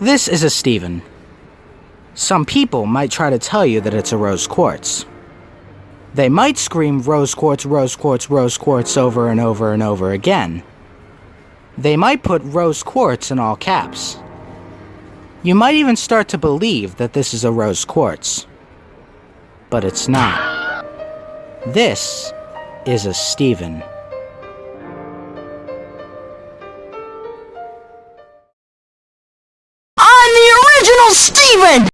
This is a Steven. Some people might try to tell you that it's a rose quartz. They might scream rose quartz, rose quartz, rose quartz over and over and over again. They might put rose quartz in all caps. You might even start to believe that this is a rose quartz. But it's not. This is a Steven. Steven!